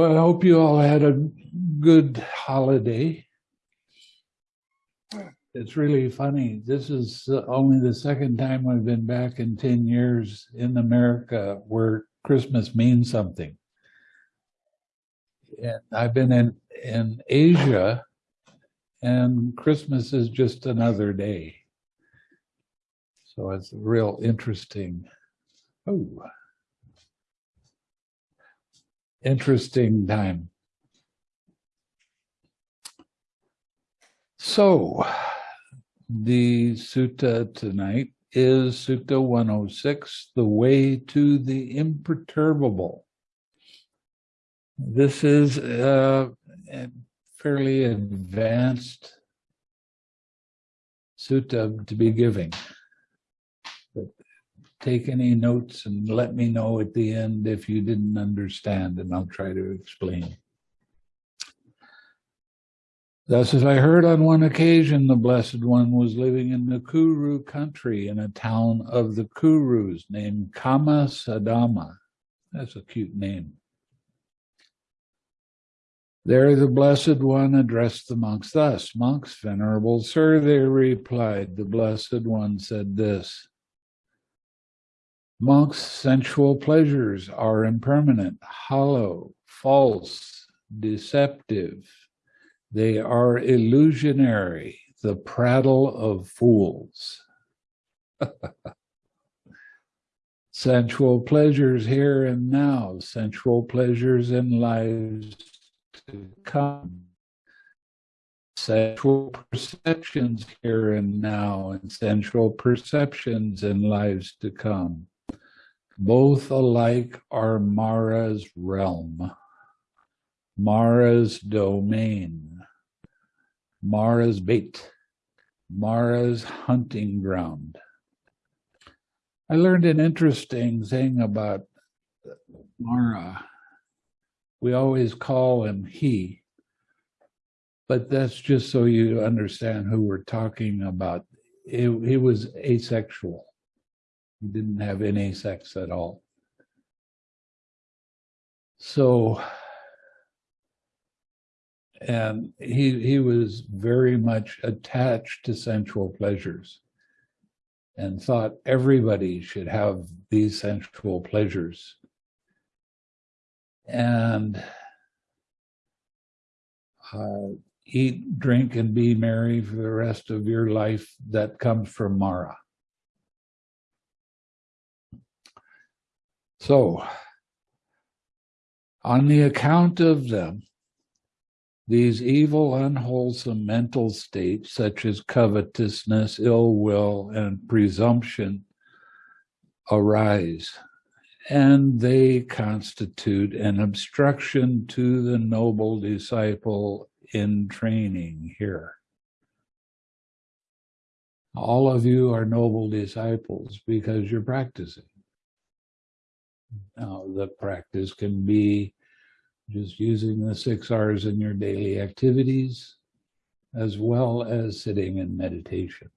So I hope you all had a good holiday. It's really funny. This is only the second time I've been back in 10 years in America where Christmas means something. And I've been in, in Asia and Christmas is just another day. So it's real interesting. Oh, interesting time. So the sutta tonight is Sutta 106, the way to the imperturbable. This is uh, a fairly advanced sutta to be giving. Take any notes and let me know at the end if you didn't understand, and I'll try to explain. Thus, as I heard on one occasion, the Blessed One was living in the Kuru country in a town of the Kurus named Kammasadhamma. That's a cute name. There the Blessed One addressed the monks thus, Monks, Venerable Sir, they replied, the Blessed One said this, Monks, sensual pleasures are impermanent, hollow, false, deceptive, they are illusionary, the prattle of fools. sensual pleasures here and now, sensual pleasures in lives to come. Sensual perceptions here and now, and sensual perceptions in lives to come. Both alike are Mara's realm, Mara's domain. Mara's bait, Mara's hunting ground. I learned an interesting thing about Mara. We always call him he, but that's just so you understand who we're talking about. He, he was asexual. He didn't have any sex at all. So and he he was very much attached to sensual pleasures and thought everybody should have these sensual pleasures and uh, eat drink and be merry for the rest of your life that comes from mara so on the account of them these evil, unwholesome mental states, such as covetousness, ill will, and presumption, arise, and they constitute an obstruction to the noble disciple in training here. All of you are noble disciples because you're practicing. Now, the practice can be just using the six R's in your daily activities, as well as sitting in meditation.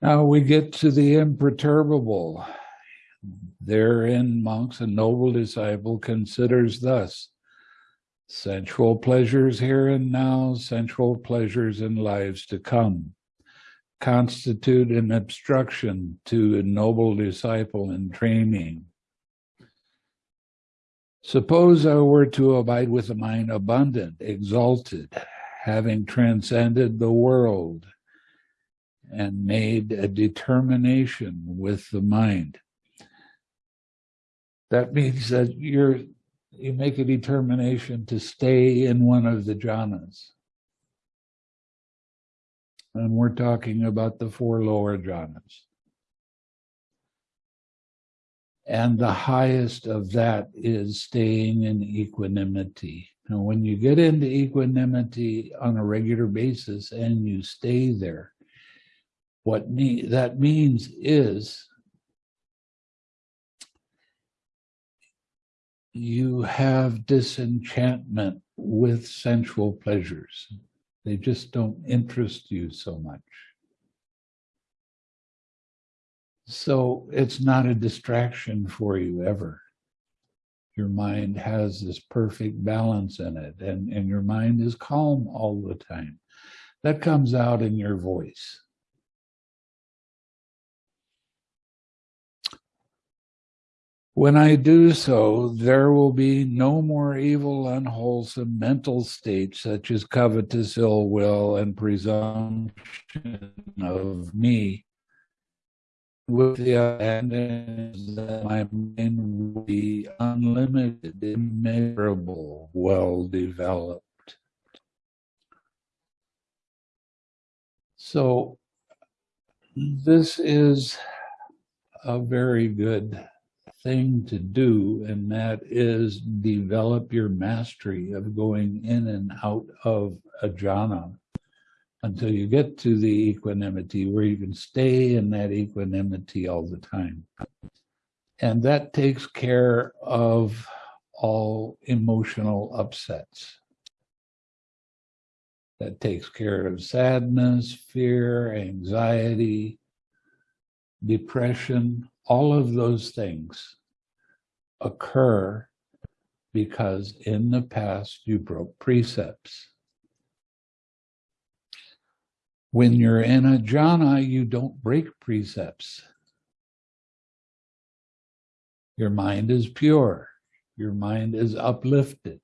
Now we get to the imperturbable. Therein, monks, a noble disciple considers thus sensual pleasures here and now, sensual pleasures in lives to come, constitute an obstruction to a noble disciple in training Suppose I were to abide with a mind abundant, exalted, having transcended the world and made a determination with the mind. That means that you're you make a determination to stay in one of the jhanas. And we're talking about the four lower jhanas. And the highest of that is staying in equanimity. Now, when you get into equanimity on a regular basis and you stay there, what that means is you have disenchantment with sensual pleasures. They just don't interest you so much. So it's not a distraction for you ever. Your mind has this perfect balance in it, and, and your mind is calm all the time. That comes out in your voice. When I do so, there will be no more evil, unwholesome mental states such as covetous ill will and presumption of me. With the abandon that my mind will be unlimited, immeasurable, well developed. So, this is a very good thing to do, and that is develop your mastery of going in and out of a jhana until you get to the equanimity where you can stay in that equanimity all the time. And that takes care of all emotional upsets. That takes care of sadness, fear, anxiety, depression, all of those things occur because in the past you broke precepts. When you're in a jhana, you don't break precepts. Your mind is pure. Your mind is uplifted.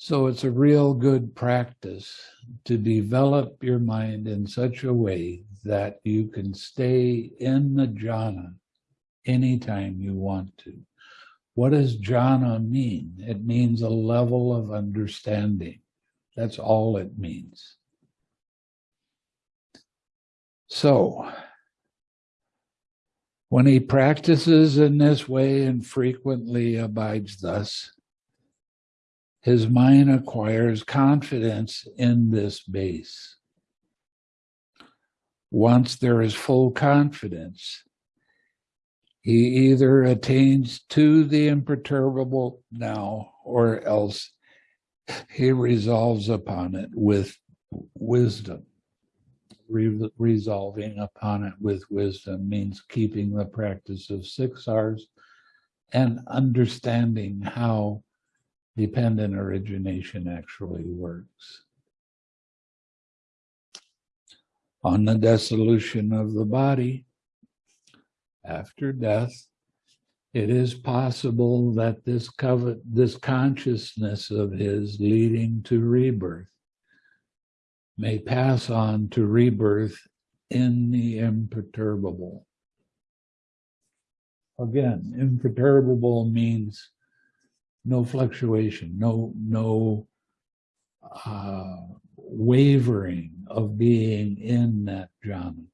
So it's a real good practice to develop your mind in such a way that you can stay in the jhana anytime you want to. What does jhana mean? It means a level of understanding. That's all it means. So, when he practices in this way and frequently abides thus, his mind acquires confidence in this base. Once there is full confidence, he either attains to the imperturbable now or else he resolves upon it with wisdom. Re resolving upon it with wisdom means keeping the practice of six R's and understanding how dependent origination actually works. On the dissolution of the body, after death, it is possible that this covet, this consciousness of his leading to rebirth may pass on to rebirth in the imperturbable. Again, imperturbable means no fluctuation, no, no uh, wavering of being in that jhana.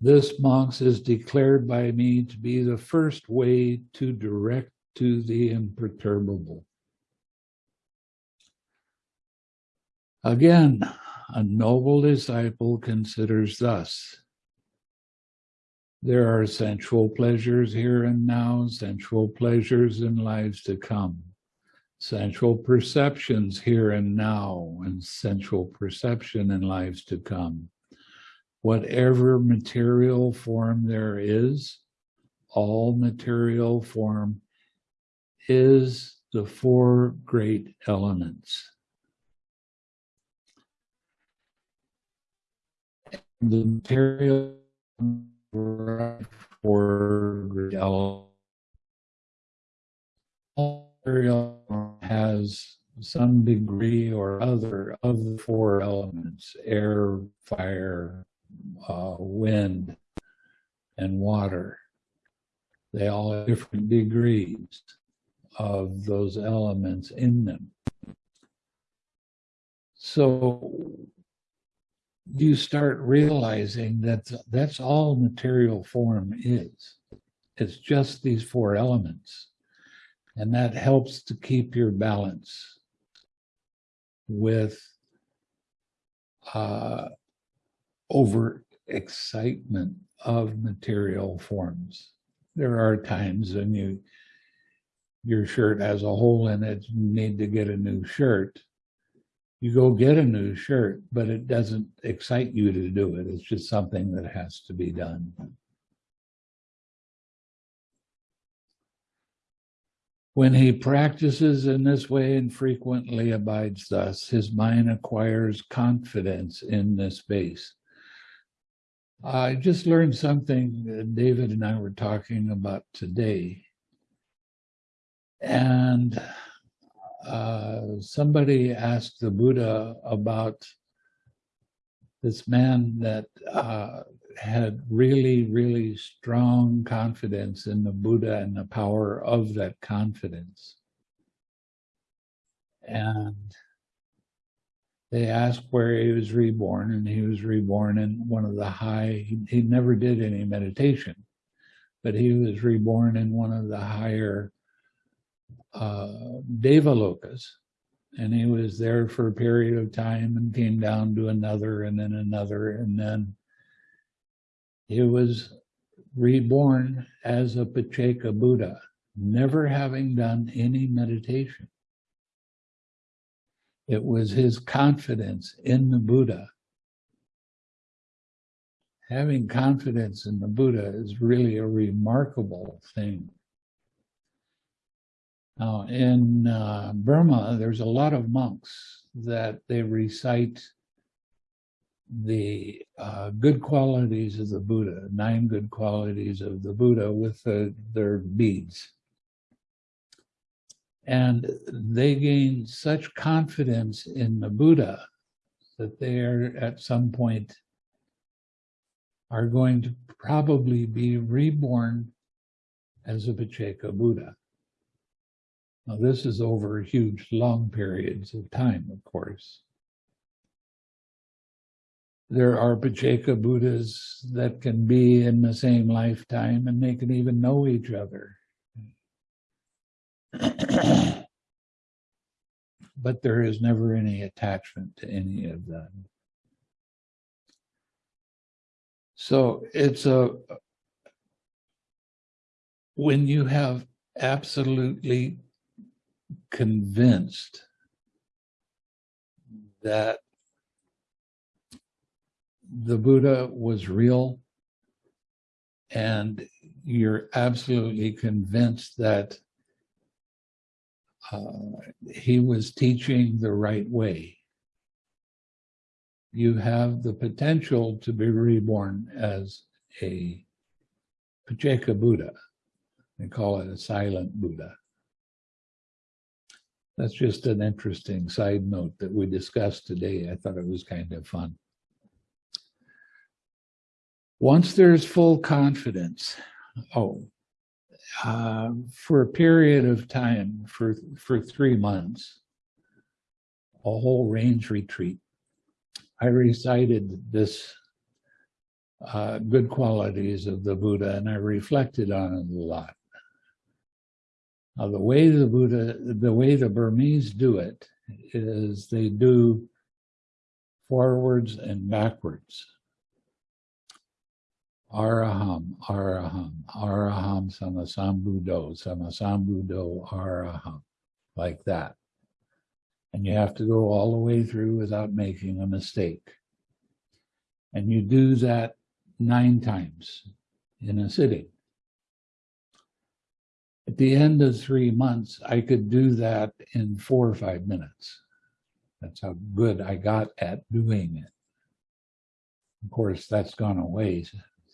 This, monks, is declared by me to be the first way to direct to the imperturbable. Again, a noble disciple considers thus there are sensual pleasures here and now, sensual pleasures in lives to come, sensual perceptions here and now, and sensual perception in lives to come. Whatever material form there is, all material form is the four great elements. The material material has some degree or other of the four elements air fire uh, wind and water. They all have different degrees of those elements in them. So you start realizing that that's all material form is. It's just these four elements. And that helps to keep your balance with uh, over excitement of material forms. There are times when you your shirt has a hole in it, you need to get a new shirt You go get a new shirt, but it doesn't excite you to do it. It's just something that has to be done. When he practices in this way and frequently abides thus, his mind acquires confidence in this base. I just learned something David and I were talking about today. And uh, somebody asked the Buddha about this man that uh, had really, really strong confidence in the Buddha and the power of that confidence. And they asked where he was reborn, and he was reborn in one of the high, he, he never did any meditation, but he was reborn in one of the higher uh, Devalokas. And he was there for a period of time and came down to another and then another. And then he was reborn as a Pacceka Buddha, never having done any meditation. It was his confidence in the Buddha. Having confidence in the Buddha is really a remarkable thing. Now, in uh, Burma, there's a lot of monks that they recite the uh, good qualities of the Buddha, nine good qualities of the Buddha with the, their beads. And they gain such confidence in the Buddha that they are at some point are going to probably be reborn as a Pacceka Buddha. Now this is over huge long periods of time, of course. There are Pacceka Buddhas that can be in the same lifetime and they can even know each other. but there is never any attachment to any of them. So it's a, when you have absolutely convinced that the Buddha was real and you're absolutely convinced that uh, he was teaching the right way. You have the potential to be reborn as a Pacceka Buddha. They call it a silent Buddha. That's just an interesting side note that we discussed today. I thought it was kind of fun. Once there's full confidence, oh, uh, for a period of time, for, for three months, a whole range retreat, I recited this uh, good qualities of the Buddha and I reflected on it a lot. Now, the way the Buddha, the way the Burmese do it is they do forwards and backwards. Araham, Araham, Araham, Sammasambuddho, Sammasambuddho, Araham, like that. And you have to go all the way through without making a mistake. And you do that nine times in a sitting. At the end of three months, I could do that in four or five minutes. That's how good I got at doing it. Of course, that's gone away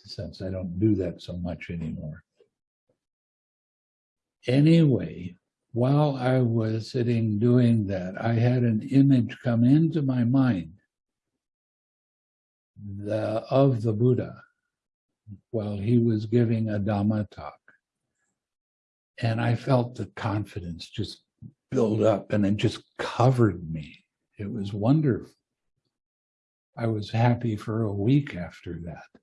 since I don't do that so much anymore. Anyway, while I was sitting doing that, I had an image come into my mind the, of the Buddha while he was giving a Dhamma talk. And I felt the confidence just build up and it just covered me. It was wonderful. I was happy for a week after that.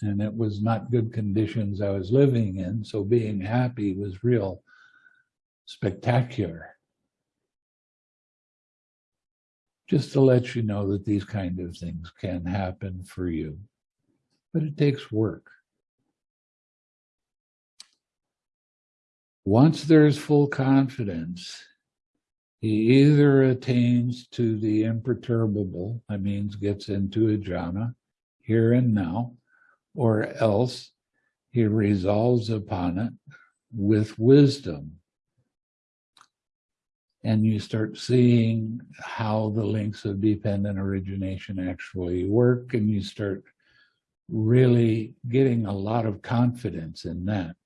And it was not good conditions I was living in. So being happy was real spectacular. Just to let you know that these kind of things can happen for you, but it takes work. Once there's full confidence, He either attains to the imperturbable, that means gets into a jhana here and now, or else he resolves upon it with wisdom. And you start seeing how the links of dependent origination actually work, and you start really getting a lot of confidence in that.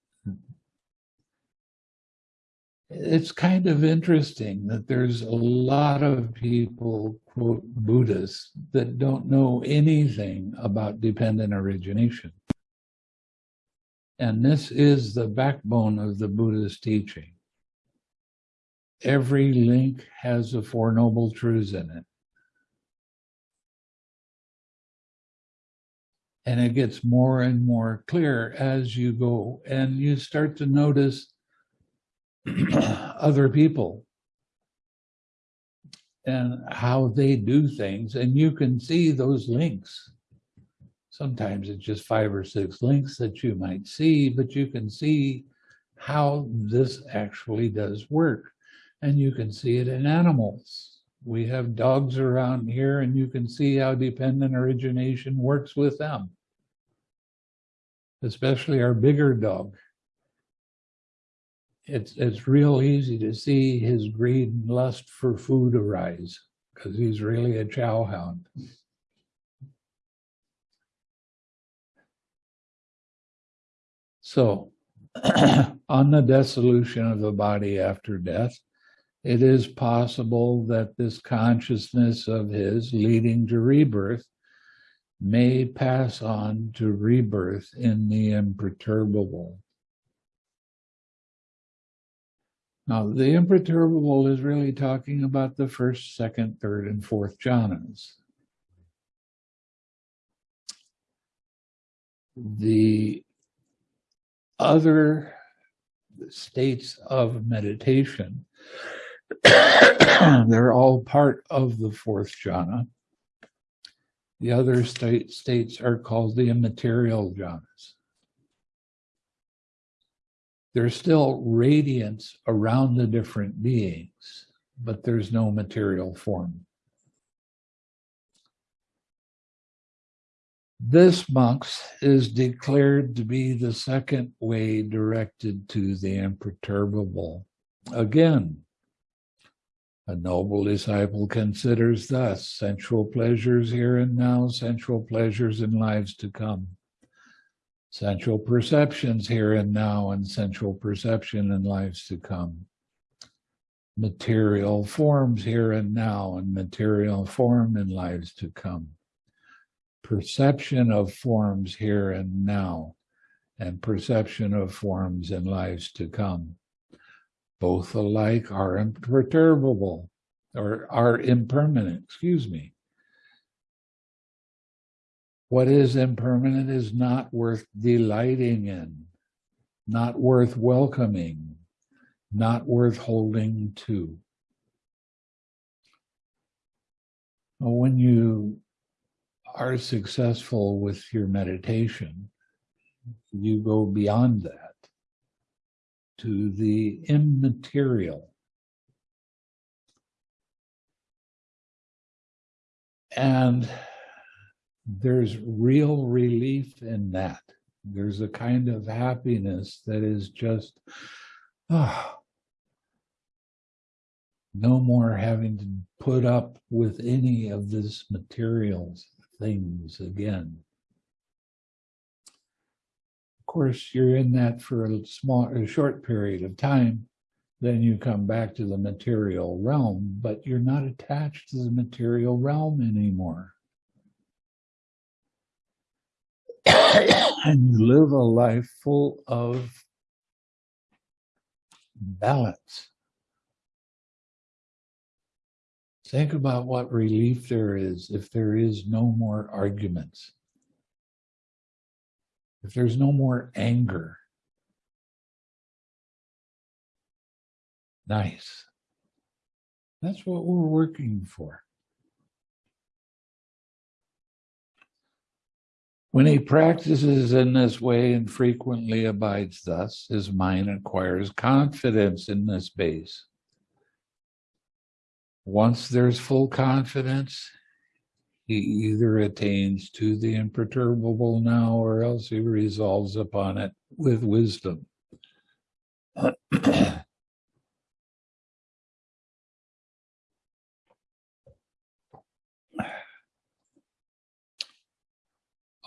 It's kind of interesting that there's a lot of people, quote, Buddhists, that don't know anything about dependent origination. And this is the backbone of the Buddhist teaching. Every link has the Four Noble Truths in it. And it gets more and more clear as you go and you start to notice other people and how they do things. And you can see those links. Sometimes it's just five or six links that you might see, but you can see how this actually does work. And you can see it in animals. We have dogs around here and you can see how dependent origination works with them. Especially our bigger dog. It's, it's real easy to see his greed and lust for food arise because he's really a chow hound. So on the dissolution of the body after death, it is possible that this consciousness of his leading to rebirth may pass on to rebirth in the imperturbable. Now, the imperturbable is really talking about the first, second, third, and fourth jhanas. The other states of meditation, they're all part of the fourth jhana. The other state, states are called the immaterial jhanas. There's still radiance around the different beings, but there's no material form. This monks is declared to be the second way directed to the imperturbable. Again, a noble disciple considers thus sensual pleasures here and now, sensual pleasures in lives to come. Sensual perceptions here and now, and sensual perception in lives to come. Material forms here and now, and material form in lives to come perception of forms here and now, and perception of forms in lives to come. Both alike are imperturbable, or are impermanent, excuse me. What is impermanent is not worth delighting in, not worth welcoming, not worth holding to. When you are successful with your meditation, you go beyond that to the immaterial. And there's real relief in that. There's a kind of happiness that is just, oh, no more having to put up with any of this materials things again. Of course, you're in that for a small, a short period of time, then you come back to the material realm, but you're not attached to the material realm anymore. And you live a life full of balance. Think about what relief there is if there is no more arguments. If there's no more anger. Nice. That's what we're working for. When he practices in this way and frequently abides thus, his mind acquires confidence in this base Once there's full confidence, he either attains to the imperturbable now or else he resolves upon it with wisdom.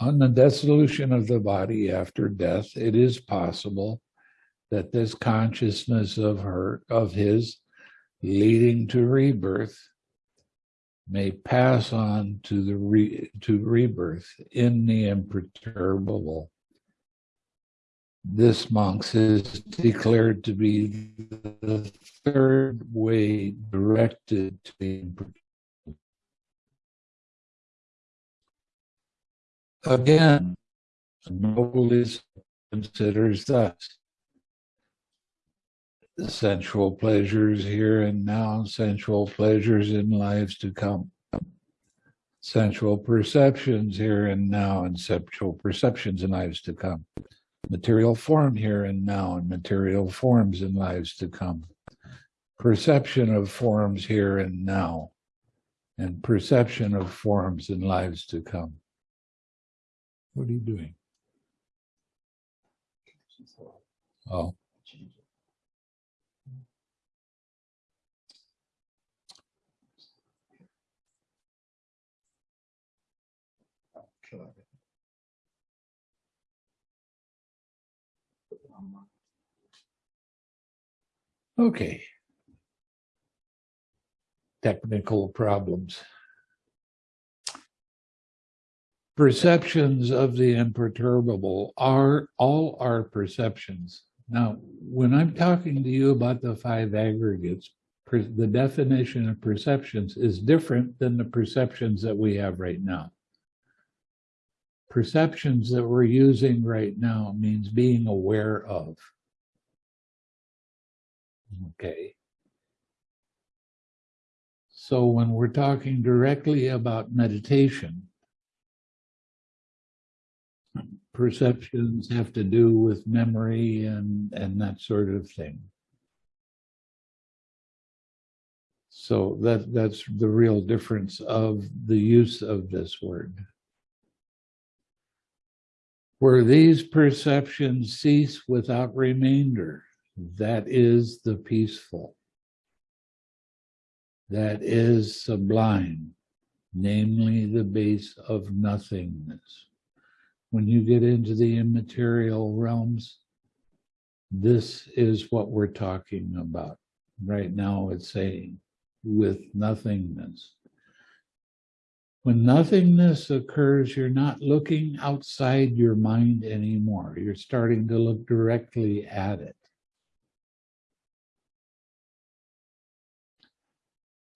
On the dissolution of the body after death, it is possible that this consciousness of her, of his, leading to rebirth, may pass on to the re, to rebirth in the imperturbable. This, monks, is declared to be the third way directed to the imperturbable. Again, noblest considers thus sensual pleasures here and now, sensual pleasures in lives to come, sensual perceptions here and now, and sensual perceptions in lives to come, material form here and now, and material forms in lives to come, perception of forms here and now, and perception of forms in lives to come. What are you doing? Oh. Okay. Technical problems. Perceptions of the imperturbable are all our perceptions. Now, when I'm talking to you about the five aggregates, the definition of perceptions is different than the perceptions that we have right now. Perceptions that we're using right now means being aware of. Okay. So when we're talking directly about meditation, perceptions have to do with memory and, and that sort of thing. So that, that's the real difference of the use of this word. Where these perceptions cease without remainder, that is the peaceful. That is sublime, namely the base of nothingness. When you get into the immaterial realms, this is what we're talking about. Right now it's saying with nothingness. When nothingness occurs, you're not looking outside your mind anymore. You're starting to look directly at it.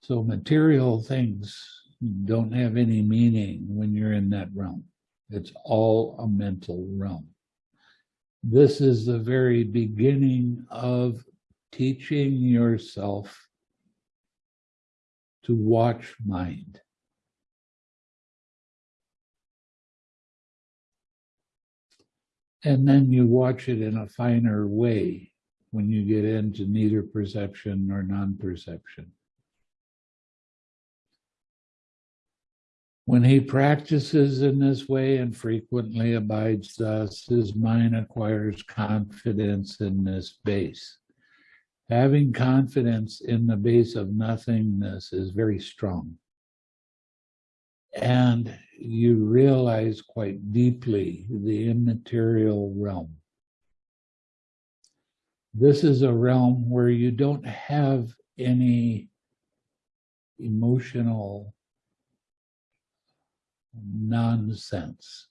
So material things don't have any meaning when you're in that realm. It's all a mental realm. This is the very beginning of teaching yourself to watch mind. And then you watch it in a finer way when you get into neither perception nor non-perception. When he practices in this way and frequently abides thus, his mind acquires confidence in this base. Having confidence in the base of nothingness is very strong. And you realize quite deeply the immaterial realm. This is a realm where you don't have any emotional nonsense.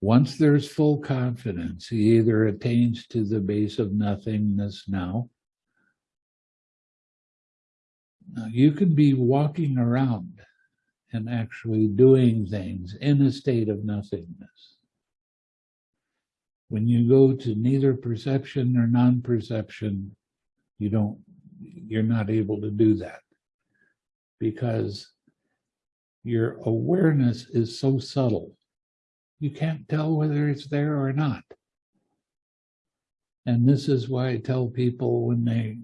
Once there's full confidence, he either attains to the base of nothingness now. now you could be walking around and actually doing things in a state of nothingness. When you go to neither perception or non-perception, you don't, you're not able to do that because your awareness is so subtle. You can't tell whether it's there or not. And this is why I tell people when they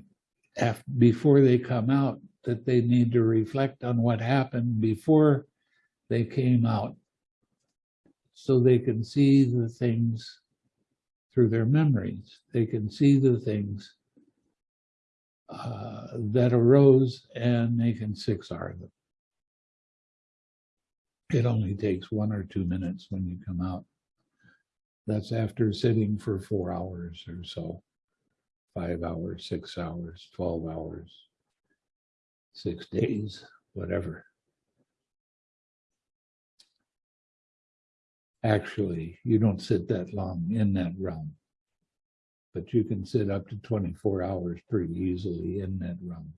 before they come out, that they need to reflect on what happened before they came out so they can see the things through their memories. They can see the things uh, that arose and they can 6R them. It only takes one or two minutes when you come out. That's after sitting for four hours or so, five hours, six hours, 12 hours, six days, whatever. Actually, you don't sit that long in that realm, but you can sit up to 24 hours pretty easily in that room.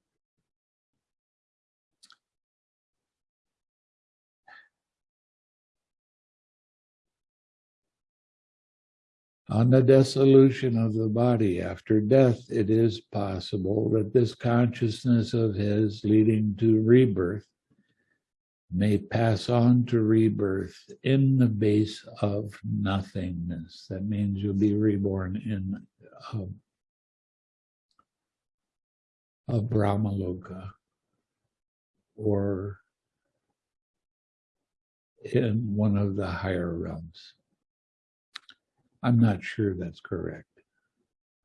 On the dissolution of the body after death, it is possible that this consciousness of his leading to rebirth may pass on to rebirth in the base of nothingness. That means you'll be reborn in a, a Brahmaloka or in one of the higher realms. I'm not sure that's correct.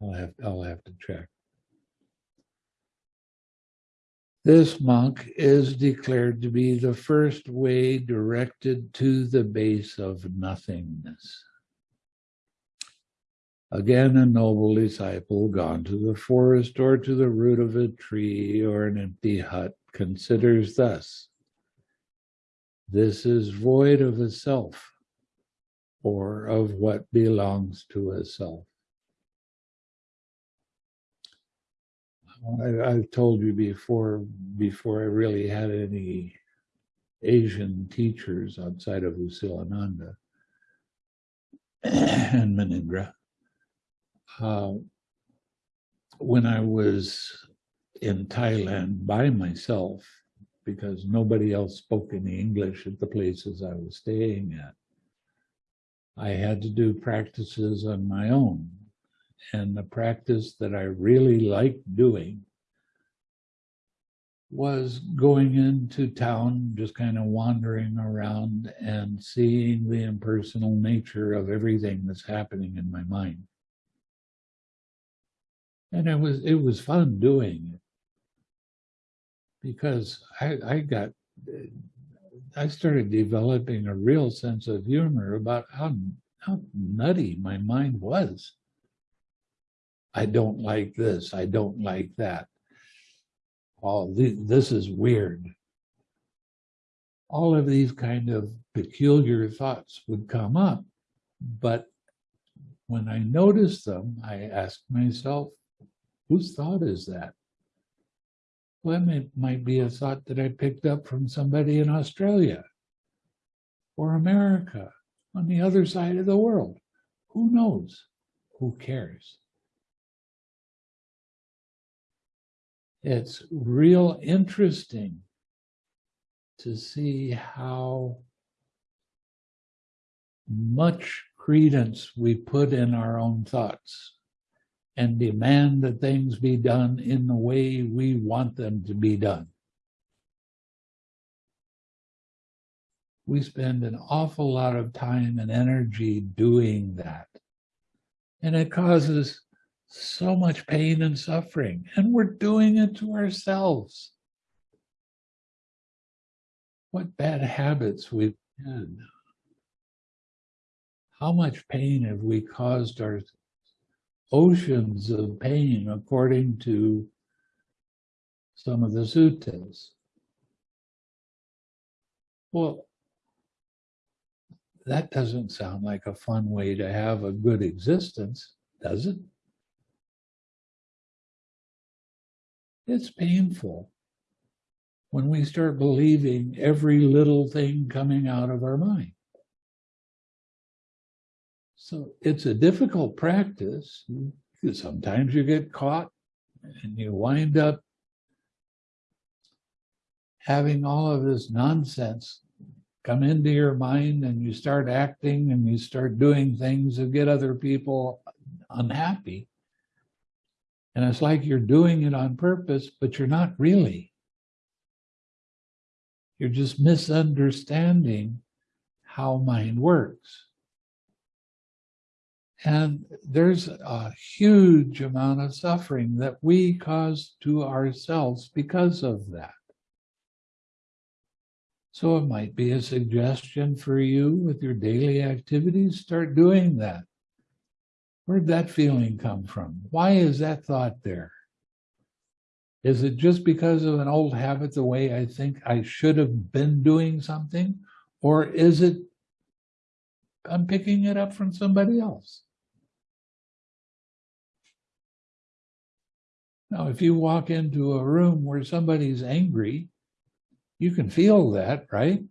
I'll have, I'll have to check. This monk is declared to be the first way directed to the base of nothingness. Again, a noble disciple gone to the forest or to the root of a tree or an empty hut considers thus this is void of a self or of what belongs to a self. I, I've told you before, before I really had any Asian teachers outside of U Silananda and Munindra. Uh, when I was in Thailand by myself, because nobody else spoke any English at the places I was staying at, I had to do practices on my own. And the practice that I really liked doing was going into town, just kind of wandering around and seeing the impersonal nature of everything that's happening in my mind. And it was it was fun doing it because I, I got I started developing a real sense of humor about how how nutty my mind was. I don't like this. I don't like that. Oh, th this is weird. All of these kind of peculiar thoughts would come up, but when I noticed them, I asked myself, whose thought is that? Well, it might be a thought that I picked up from somebody in Australia or America on the other side of the world. Who knows? Who cares? It's real interesting to see how much credence we put in our own thoughts and demand that things be done in the way we want them to be done. We spend an awful lot of time and energy doing that. And it causes so much pain and suffering, and we're doing it to ourselves. What bad habits we've had. How much pain have we caused our oceans of pain according to some of the suttas? Well, that doesn't sound like a fun way to have a good existence, does it? It's painful when we start believing every little thing coming out of our mind. So it's a difficult practice. Sometimes you get caught and you wind up having all of this nonsense come into your mind and you start acting and you start doing things that get other people unhappy. And it's like you're doing it on purpose, but you're not really. You're just misunderstanding how mind works. And there's a huge amount of suffering that we cause to ourselves because of that. So it might be a suggestion for you with your daily activities, start doing that. Where'd that feeling come from? Why is that thought there? Is it just because of an old habit, the way I think I should have been doing something? Or is it I'm picking it up from somebody else? Now, if you walk into a room where somebody's angry, you can feel that, right?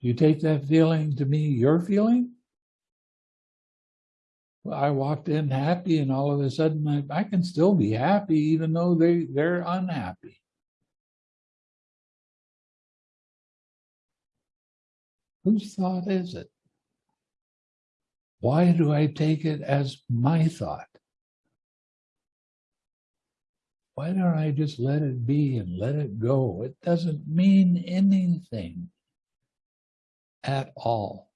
You take that feeling to be your feeling? Well, I walked in happy and all of a sudden I, I can still be happy even though they, they're unhappy. Whose thought is it? Why do I take it as my thought? Why don't I just let it be and let it go? It doesn't mean anything at all.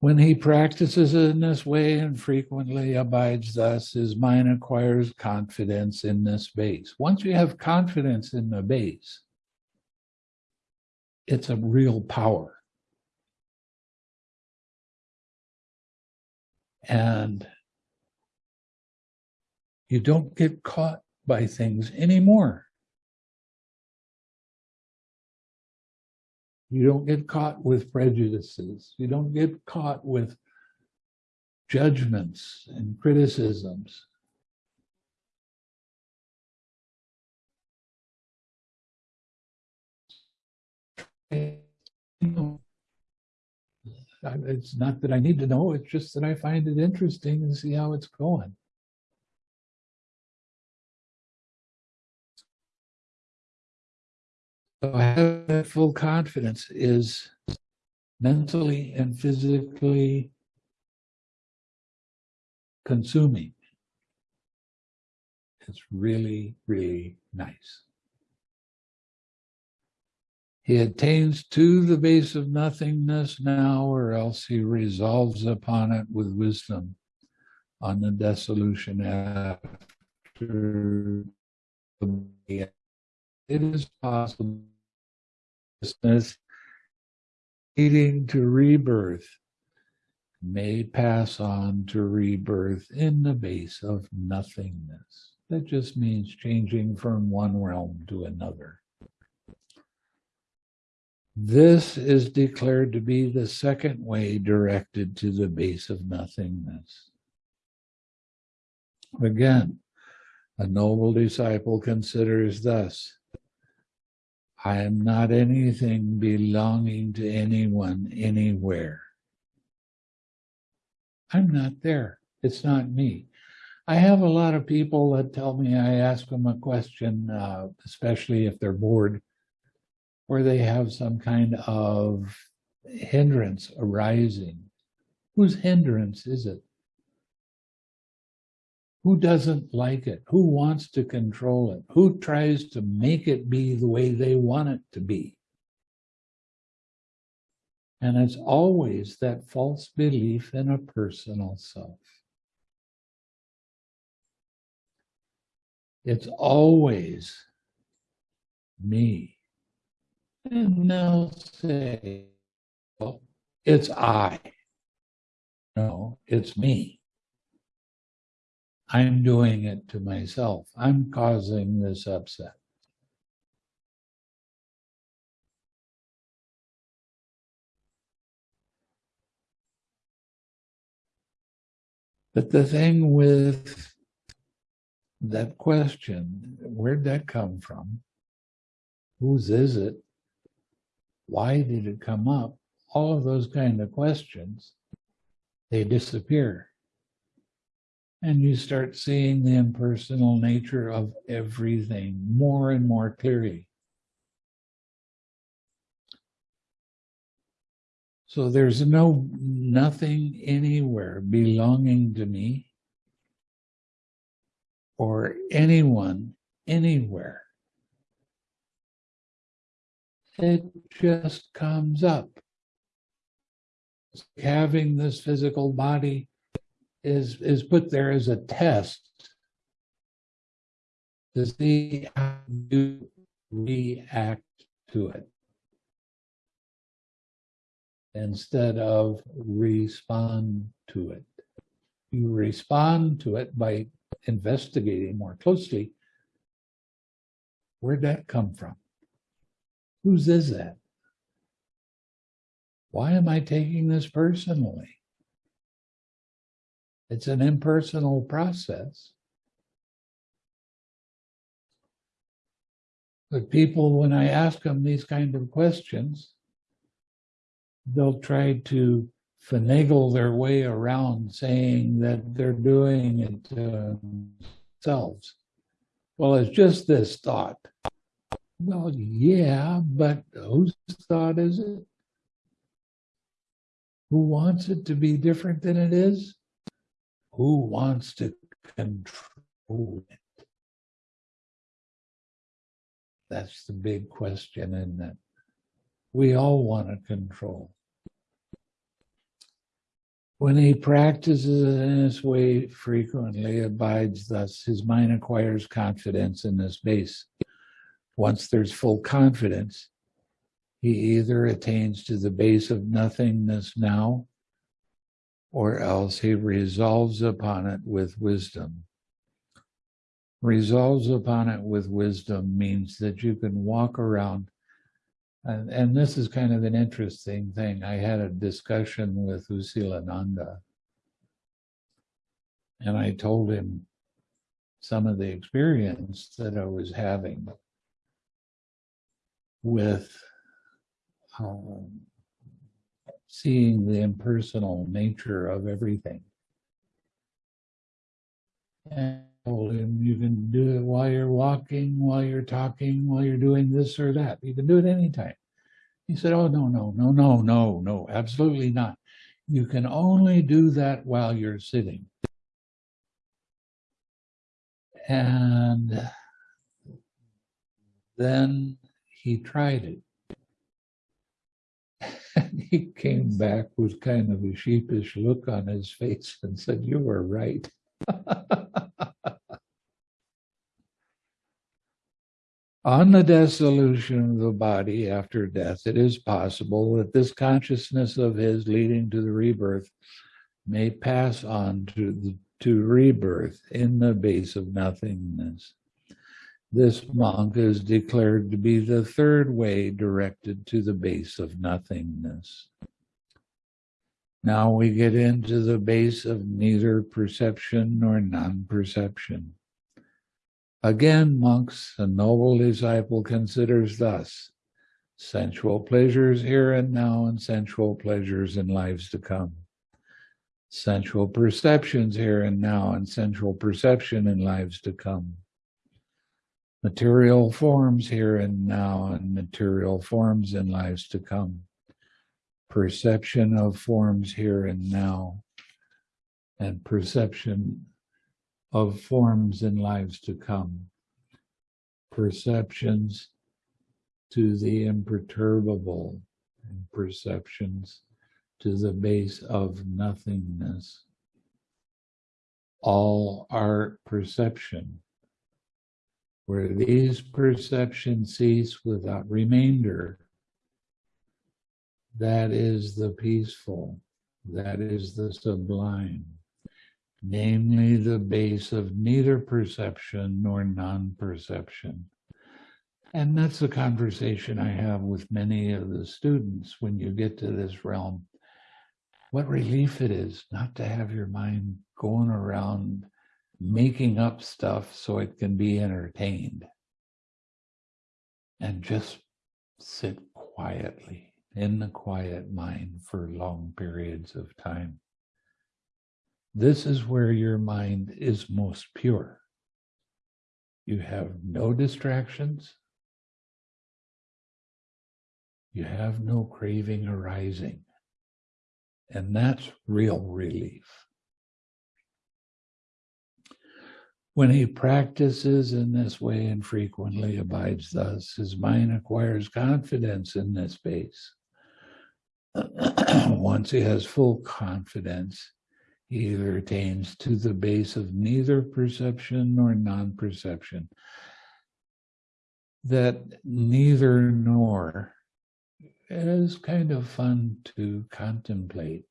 When he practices in this way and frequently abides thus, his mind acquires confidence in this base. Once you have confidence in the base, it's a real power. And you don't get caught by things anymore. You don't get caught with prejudices. You don't get caught with judgments and criticisms. It's not that I need to know, it's just that I find it interesting and see how it's going. So having full confidence is mentally and physically consuming. It's really, really nice. He attains to the base of nothingness now, or else he resolves upon it with wisdom on the dissolution after the it is possible leading to rebirth may pass on to rebirth in the base of nothingness. That just means changing from one realm to another. This is declared to be the second way directed to the base of nothingness. Again, a noble disciple considers thus I am not anything belonging to anyone anywhere. I'm not there. It's not me. I have a lot of people that tell me I ask them a question, uh, especially if they're bored, or they have some kind of hindrance arising. Whose hindrance is it? Who doesn't like it? Who wants to control it? Who tries to make it be the way they want it to be? And it's always that false belief in a personal self. It's always me. And they'll say, well, it's I. No, it's me. I'm doing it to myself. I'm causing this upset. But the thing with that question, where'd that come from? Whose is it? Why did it come up? All of those kind of questions, they disappear and you start seeing the impersonal nature of everything more and more clearly. So there's no nothing anywhere belonging to me. or anyone anywhere. It just comes up. Having this physical body is, is put there as a test to see how you react to it instead of respond to it. You respond to it by investigating more closely. Where'd that come from? Whose is that? Why am I taking this personally? It's an impersonal process. But people, when I ask them these kind of questions, they'll try to finagle their way around saying that they're doing it themselves. Well, it's just this thought. Well, yeah, but whose thought is it? Who wants it to be different than it is? Who wants to control it? That's the big question, isn't it? We all want to control. When he practices in this way frequently, abides thus, his mind acquires confidence in this base. Once there's full confidence, he either attains to the base of nothingness now, or else he resolves upon it with wisdom. Resolves upon it with wisdom means that you can walk around and, and this is kind of an interesting thing. I had a discussion with U Silananda, and I told him some of the experience that I was having with um, seeing the impersonal nature of everything. And you can do it while you're walking, while you're talking, while you're doing this or that. You can do it anytime. He said, Oh, no, no, no, no, no, no, absolutely not. You can only do that while you're sitting. And then he tried it. He came back with kind of a sheepish look on his face and said, You were right. On the dissolution of the body after death, it is possible that this consciousness of his leading to the rebirth may pass on to, the, to rebirth in the base of nothingness. This monk is declared to be the third way directed to the base of nothingness. Now we get into the base of neither perception nor non-perception. Again, monks, a noble disciple considers thus sensual pleasures here and now and sensual pleasures in lives to come. Sensual perceptions here and now and sensual perception in lives to come. Material forms here and now and material forms in lives to come. Perception of forms here and now and perception of forms in lives to come, perceptions to the imperturbable, and perceptions to the base of nothingness. All are perception. Where these perceptions cease without remainder, that is the peaceful, that is the sublime namely the base of neither perception nor non-perception. And that's the conversation I have with many of the students when you get to this realm. What relief it is not to have your mind going around making up stuff so it can be entertained. And just sit quietly in the quiet mind for long periods of time. This is where your mind is most pure. You have no distractions. You have no craving arising. And that's real relief. When he practices in this way and frequently abides thus, his mind acquires confidence in this base. Once he has full confidence, he either attains to the base of neither perception nor non-perception. That neither nor is kind of fun to contemplate.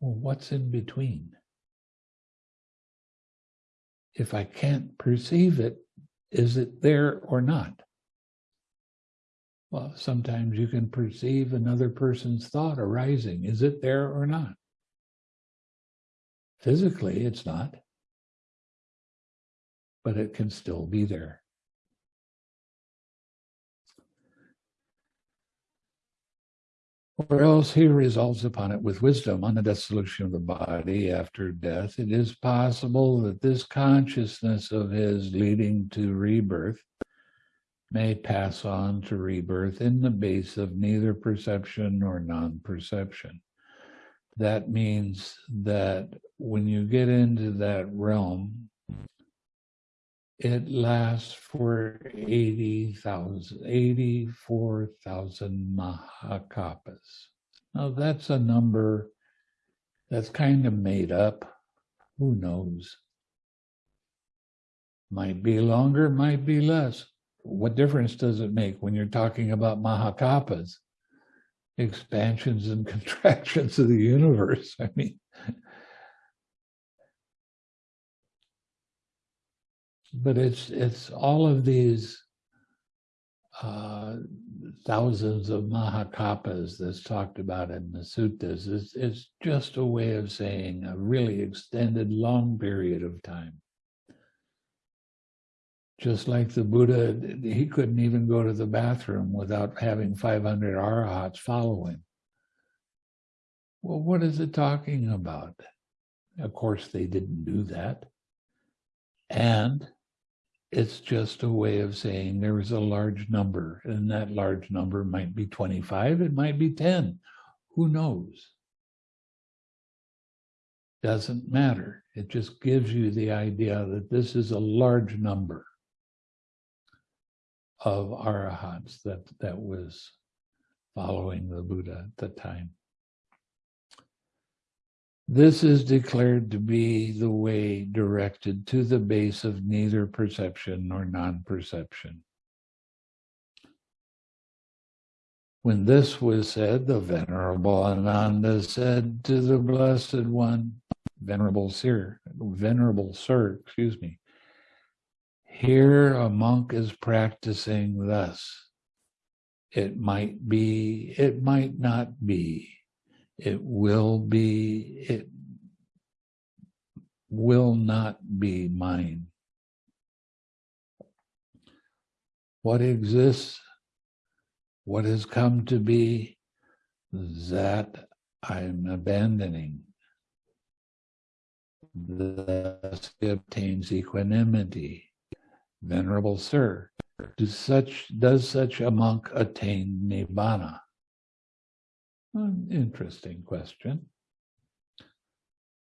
Well, what's in between? If I can't perceive it, is it there or not? Well, sometimes you can perceive another person's thought arising. Is it there or not? Physically, it's not, but it can still be there. Or else he resolves upon it with wisdom on the dissolution of the body after death. It is possible that this consciousness of his leading to rebirth may pass on to rebirth in the base of neither perception nor non-perception. That means that when you get into that realm, it lasts for 80,000, 84,000 Mahakappas. Now that's a number that's kind of made up. Who knows? Might be longer, might be less. What difference does it make when you're talking about Mahakappas? Expansions and contractions of the universe. I mean, but it's it's all of these uh, thousands of mahakappas that's talked about in the suttas. Is it's just a way of saying a really extended long period of time. Just like the buddha he couldn't even go to the bathroom without having 500 arahats follow him well what is it talking about? Of course they didn't do that. And it's just a way of saying there is a large number, and that large number might be 25, it might be 10. Who knows? Doesn't matter. It just gives you the idea that this is a large number of arahats that, that was following the Buddha at the time. This is declared to be the way directed to the base of neither perception nor non-perception. When this was said, the Venerable Ananda said to the Blessed One, Venerable Sir, Venerable Sir, excuse me, here a monk is practicing thus. It might be, it might not be it will be, it will not be mine. What exists, what has come to be, that I'm abandoning. Thus he obtains equanimity. Venerable Sir, such, does such a monk attain Nibbana? An interesting question.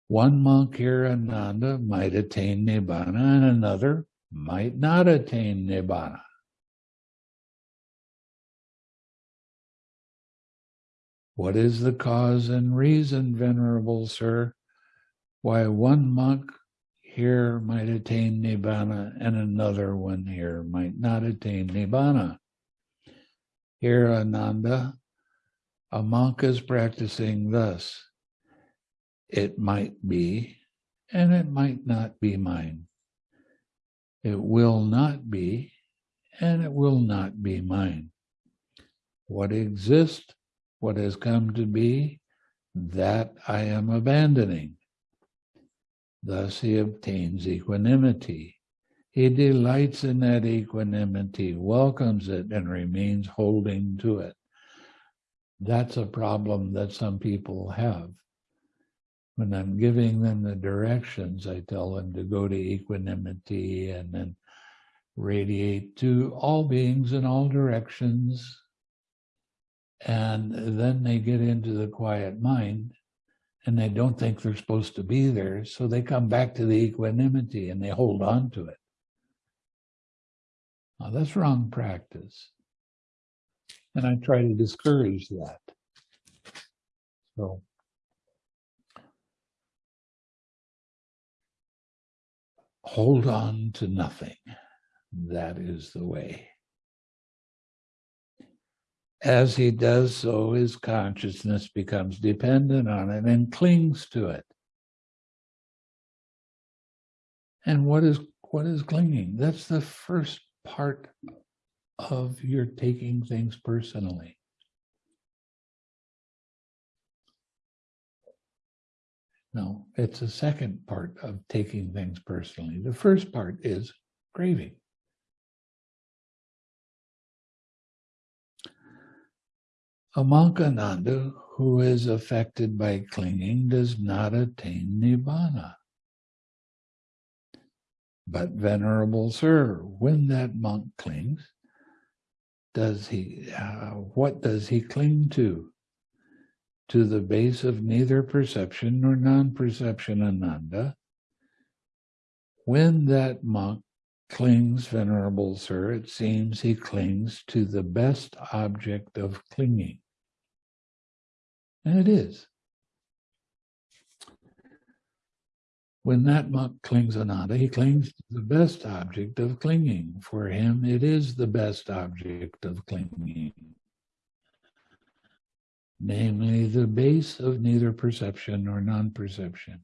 One monk here, Ananda, might attain Nibbana and another might not attain Nibbana. What is the cause and reason, Venerable Sir, why one monk here might attain Nibbana and another one here might not attain Nibbana? Here, Ananda, a monk is practicing thus. It might be, and it might not be mine. It will not be, and it will not be mine. What exists, what has come to be, that I am abandoning. Thus he obtains equanimity. He delights in that equanimity, welcomes it, and remains holding to it. That's a problem that some people have. When I'm giving them the directions, I tell them to go to equanimity and then radiate to all beings in all directions. And then they get into the quiet mind and they don't think they're supposed to be there. So they come back to the equanimity and they hold on to it. Now that's wrong practice. And I try to discourage that. So hold on to nothing. That is the way. As he does so, his consciousness becomes dependent on it and clings to it. And what is what is clinging? That's the first part of your taking things personally. No, it's the second part of taking things personally. The first part is craving. a Amankananda, who is affected by clinging, does not attain Nibbana. But Venerable Sir, when that monk clings, does he, uh, what does he cling to? To the base of neither perception nor non-perception Ananda. When that monk clings, Venerable Sir, it seems he clings to the best object of clinging. And it is. When that monk clings to Ananda, he clings to the best object of clinging. For him, it is the best object of clinging. Namely, the base of neither perception nor non-perception.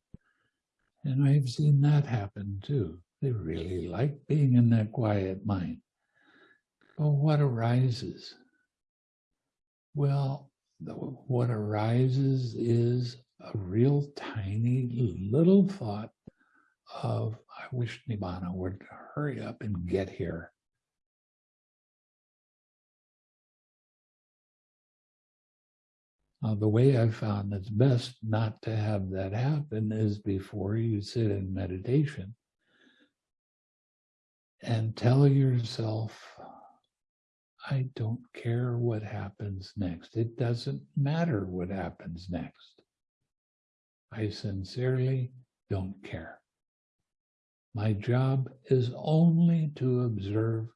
And I've seen that happen too. They really like being in that quiet mind. But what arises? Well, what arises is a real tiny little thought of, I wish Nibbana would hurry up and get here. Uh, the way I found it's best not to have that happen is before you sit in meditation and tell yourself, I don't care what happens next. It doesn't matter what happens next. I sincerely don't care. My job is only to observe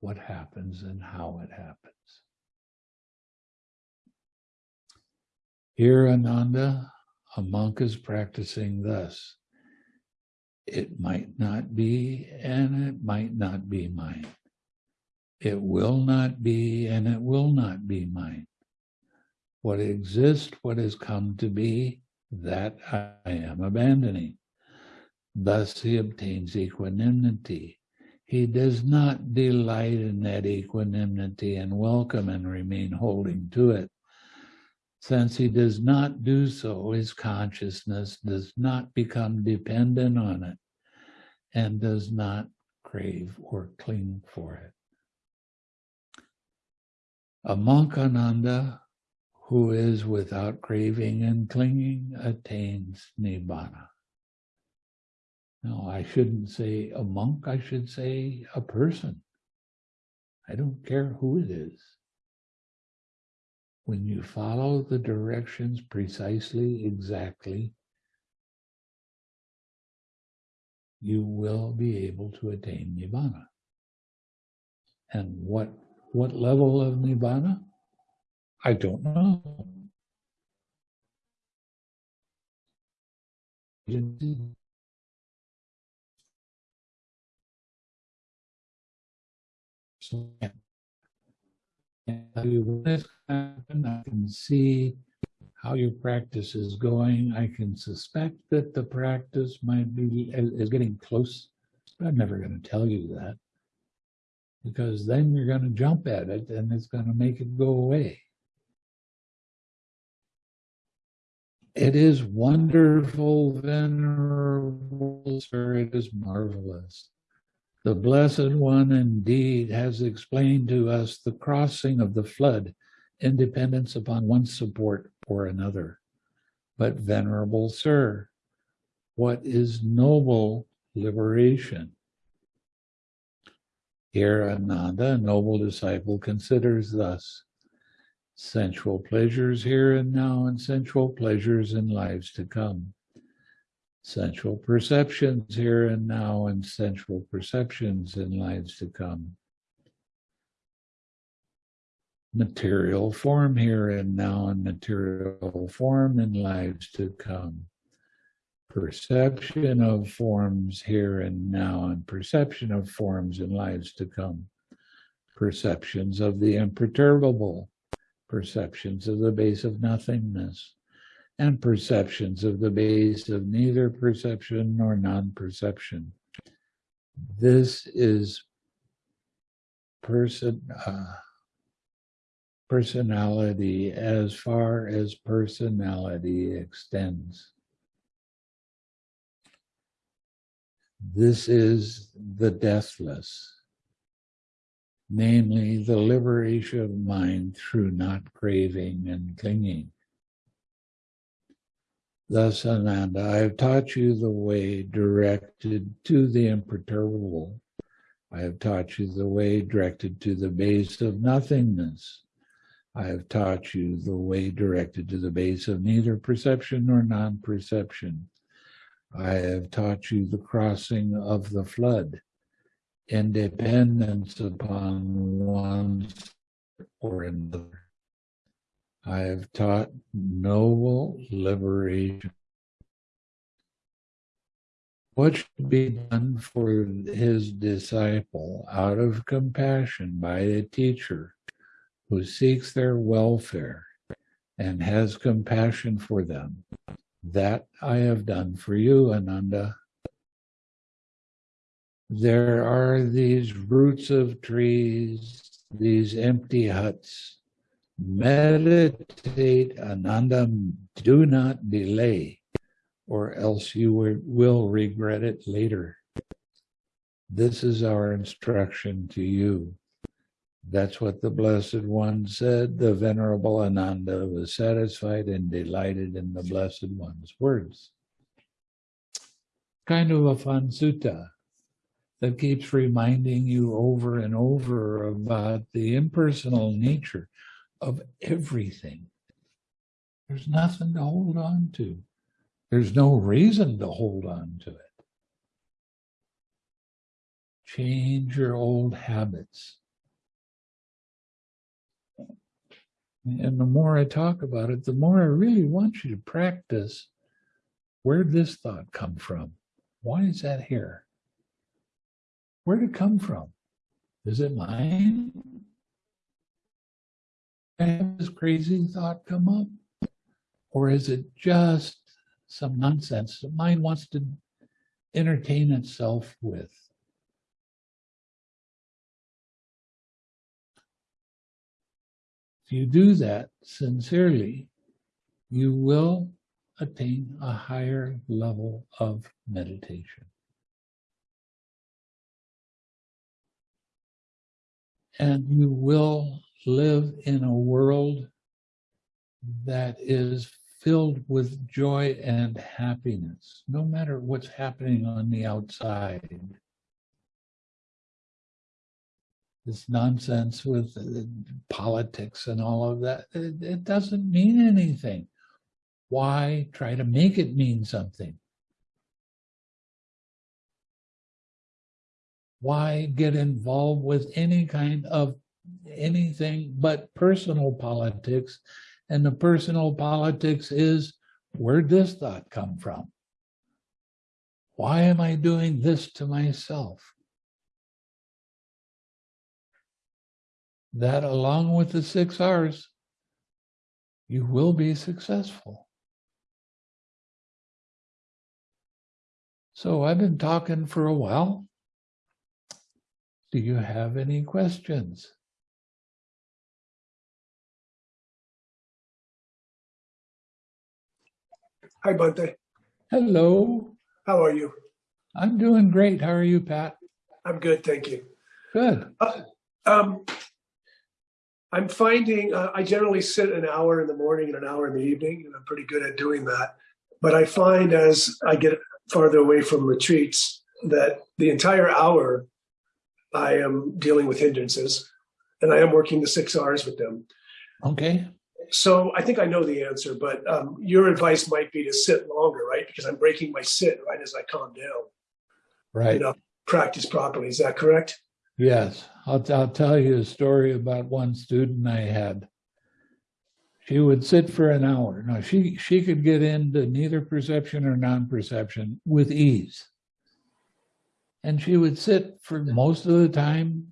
what happens and how it happens. Here, Ananda, a monk is practicing thus. It might not be, and it might not be mine. It will not be, and it will not be mine. What exists, what has come to be, that I am abandoning. Thus he obtains equanimity. He does not delight in that equanimity and welcome and remain holding to it. Since he does not do so, his consciousness does not become dependent on it and does not crave or cling for it. A monk Ananda who is without craving and clinging attains Nibbana. No, I shouldn't say a monk, I should say a person. I don't care who it is. When you follow the directions precisely, exactly, you will be able to attain Nibbana. And what what level of Nibbana? I don't know. So I can see how your practice is going. I can suspect that the practice might be is getting close, but I'm never going to tell you that because then you're going to jump at it and it's going to make it go away. It is wonderful, venerable sir, it is marvelous. The Blessed One indeed has explained to us the crossing of the flood in dependence upon one support or another. But venerable sir, what is noble liberation? Here, Ananda, a noble disciple, considers thus sensual pleasures here and now and sensual pleasures in lives to come. Sensual perceptions here and now and sensual perceptions in lives to come. Material form here and now and material form in lives to come. Perception of forms here and now and perception of forms in lives to come. Perceptions of the imperturbable perceptions of the base of nothingness, and perceptions of the base of neither perception nor non-perception. This is person uh, personality as far as personality extends. This is the deathless namely the liberation of mind through not craving and clinging. Thus, Ananda, I have taught you the way directed to the imperturbable. I have taught you the way directed to the base of nothingness. I have taught you the way directed to the base of neither perception nor non-perception. I have taught you the crossing of the flood independence upon one or another. I have taught noble liberation. What should be done for his disciple out of compassion by a teacher who seeks their welfare and has compassion for them? That I have done for you, Ananda there are these roots of trees, these empty huts. Meditate, Ananda, do not delay, or else you will regret it later. This is our instruction to you. That's what the Blessed One said. The Venerable Ananda was satisfied and delighted in the Blessed One's words. Kind of a fun sutta that keeps reminding you over and over about the impersonal nature of everything. There's nothing to hold on to. There's no reason to hold on to it. Change your old habits. And the more I talk about it, the more I really want you to practice where did this thought come from? Why is that here? Where did it come from? Is it mine? I have this crazy thought come up? Or is it just some nonsense that mind wants to entertain itself with? If you do that sincerely, you will attain a higher level of meditation. And you will live in a world that is filled with joy and happiness, no matter what's happening on the outside. This nonsense with uh, politics and all of that, it, it doesn't mean anything. Why try to make it mean something? Why get involved with any kind of anything but personal politics? And the personal politics is, where'd this thought come from? Why am I doing this to myself? That along with the six R's, you will be successful. So I've been talking for a while. Do you have any questions? Hi, Bhante. Hello. How are you? I'm doing great. How are you, Pat? I'm good, thank you. Good. Uh, um, I'm finding uh, I generally sit an hour in the morning and an hour in the evening, and I'm pretty good at doing that. But I find as I get farther away from retreats that the entire hour I am dealing with hindrances and I am working the six R's with them. Okay. So I think I know the answer, but um, your advice might be to sit longer, right? Because I'm breaking my sit right as I calm down. Right. You know, practice properly. Is that correct? Yes. I'll, I'll tell you a story about one student I had. She would sit for an hour. Now she, she could get into neither perception or non-perception with ease. And she would sit for most of the time.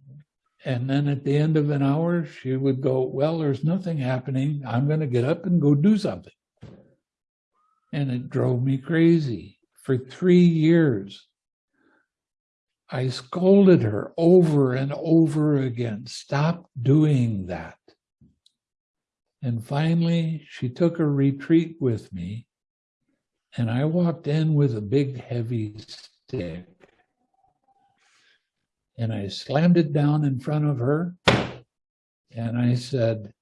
And then at the end of an hour, she would go, well, there's nothing happening. I'm going to get up and go do something. And it drove me crazy. For three years, I scolded her over and over again. Stop doing that. And finally, she took a retreat with me. And I walked in with a big, heavy stick. And I slammed it down in front of her. And I said,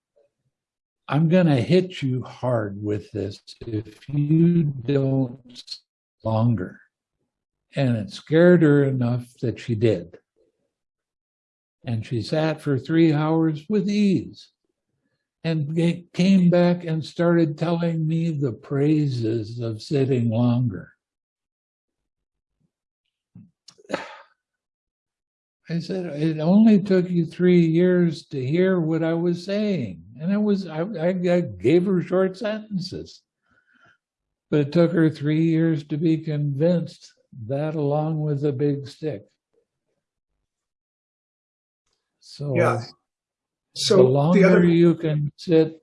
I'm going to hit you hard with this if you don't longer. And it scared her enough that she did. And she sat for three hours with ease and came back and started telling me the praises of sitting longer. I said, it only took you three years to hear what I was saying. And it was, I, I gave her short sentences. But it took her three years to be convinced that along with a big stick. So Yeah. Uh, so the longer other, you can sit,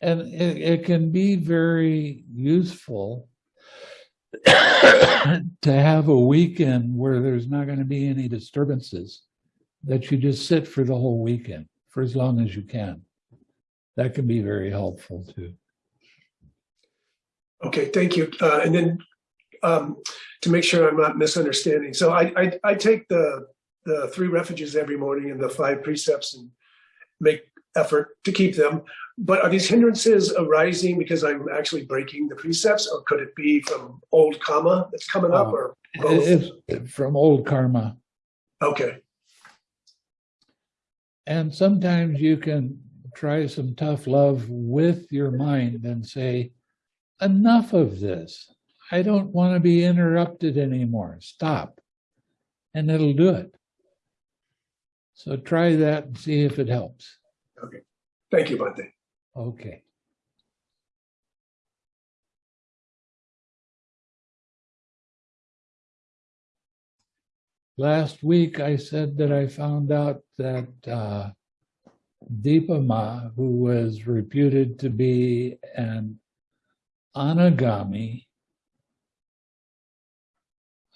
and it, it can be very useful to have a weekend where there's not going to be any disturbances, that you just sit for the whole weekend for as long as you can. That can be very helpful too. okay, thank you. Uh, and then um, to make sure I'm not misunderstanding. So I, I, I take the, the three refuges every morning and the five precepts and make effort to keep them. But are these hindrances arising because I'm actually breaking the precepts or could it be from old karma that's coming up Uh, or both? From old karma. Okay, And sometimes you can try some tough love with your mind and say, enough of this. I don't want to be interrupted anymore. Stop. And it'll do it. So try that and see if it helps. Thank you, Bhante. Okay. Last week, I said that I found out that uh, Dipa Ma, who was reputed to be an anagami,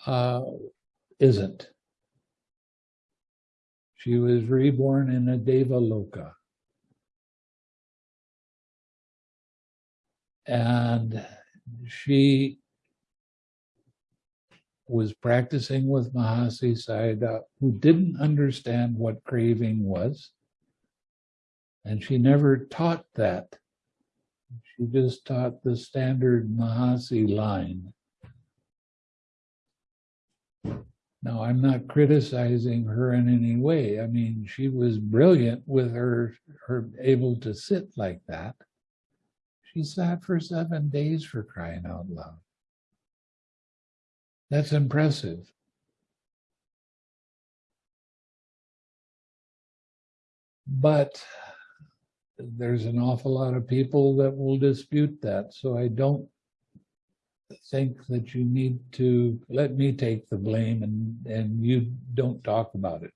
uh, isn't. She was reborn in a Deva and she was practicing with Mahasi Sayadaw, who didn't understand what craving was. And she never taught that. She just taught the standard Mahasi line. Now, I'm not criticizing her in any way. I mean, she was brilliant with her, her able to sit like that. She sat for seven days for crying out loud. That's impressive. But there's an awful lot of people that will dispute that. So I don't think that you need to let me take the blame and, and you don't talk about it.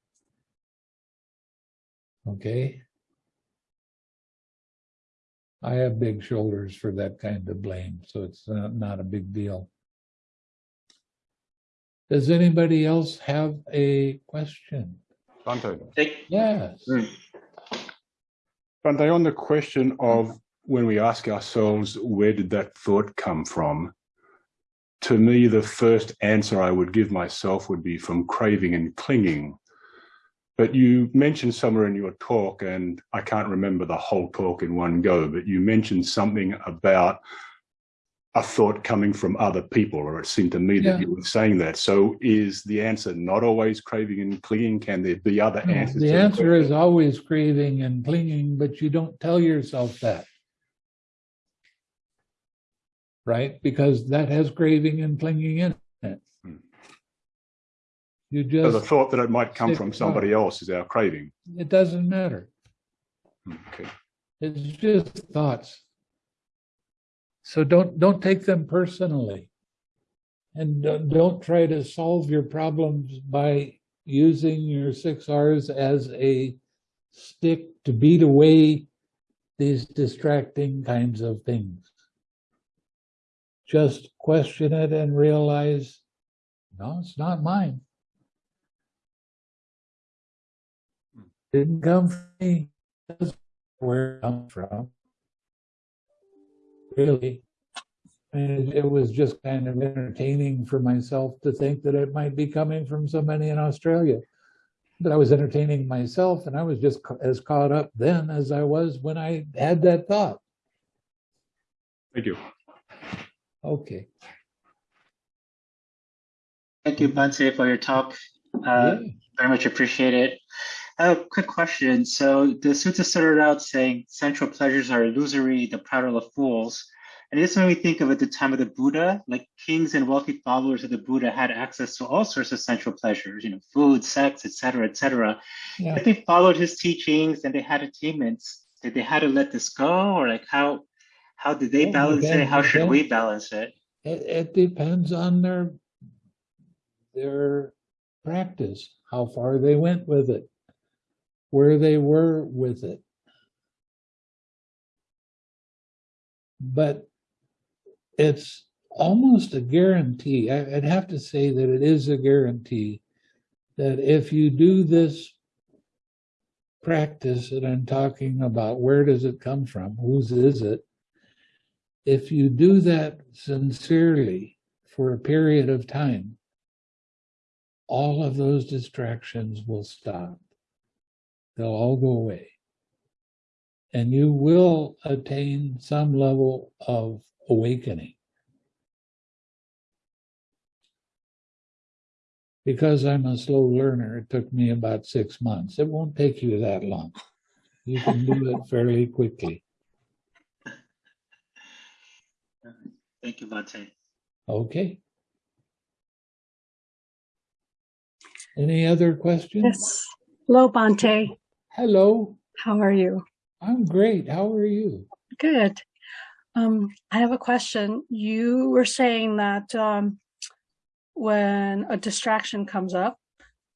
Okay? I have big shoulders for that kind of blame, so it's not, not a big deal. Does anybody else have a question? Bhante. Take, Yes. Mm. Bhante, on the question of when we ask ourselves, where did that thought come from? To me, the first answer I would give myself would be from craving and clinging. But you mentioned somewhere in your talk, and I can't remember the whole talk in one go, but you mentioned something about a thought coming from other people, or it seemed to me Yeah. that you were saying that. So is the answer not always craving and clinging? Can there be other No, answers? The answer is always craving and clinging, but you don't tell yourself that. Right? Because that has craving and clinging in it. You So the thought that it might come from somebody else is our craving. it doesn't matter. Hmm, Okay. It's just thoughts. So don't, don't take them personally. And don't- don't try to solve your problems by using your six Rs as a stick to beat away these distracting kinds of things. Just question it and realize, no, it's not mine. Didn't come from me. That's where it come from. Really. And it was just kind of entertaining for myself to think that it might be coming from somebody in Australia. But I was entertaining myself and I was just ca- as caught up then as I was when I had that thought. Thank you. Okay. Thank you, Bhante, for your talk. Uh, Yeah. very much appreciate it. Have a quick question. So the sutta started out saying sensual pleasures are illusory, the prattle of fools. And this made me think of at the time of the Buddha, like kings and wealthy followers of the Buddha had access to all sorts of sensual pleasures, you know, food, sex, etc., etc. Yeah. If they followed his teachings and they had attainments, did they had to let this go, or like how how did they Yeah, balance it? How should we balance it? It, it depends on their their practice, how far they went with it, where they were with it. But it's almost a guarantee. I'd have to say that it is a guarantee that if you do this practice that I'm talking about, where does it come from? Whose is it? if you do that sincerely for a period of time, all of those distractions will stop. They'll all go away. And you will attain some level of awakening. Because I'm a slow learner, it took me about six months. It won't take you that long. You can do it fairly quickly. Thank you, Bhante. Okay. Any other questions? Yes. Hello, Bhante. Hello, How are you? I'm great. How are you? Good. Um, I have a question. You were saying that um, when a distraction comes up,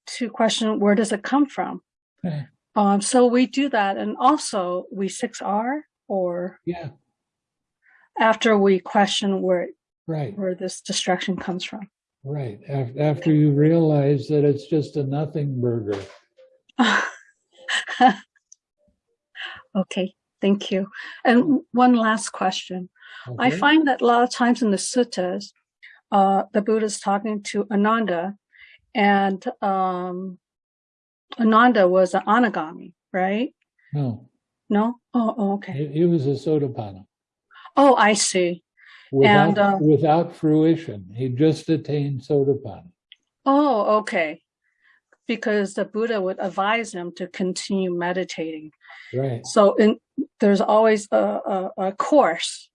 to question where does it come from? Eh, Um, so we do that, and also we six R, or Yeah, after we question where right, where this distraction comes from. right. After, after you realize that it's just a nothing burger. okay, thank you. And one last question. I find that a lot of times in the suttas, uh, the Buddha is talking to Ananda, and um, Ananda was an anagami, right? No, No? Oh, oh, okay. he, he was a sotapanna Oh, I see. without, And, uh, without fruition. He just attained sotapanna. Oh, okay. Because the Buddha would advise him to continue meditating. Right, So in, there's always a, a, a course.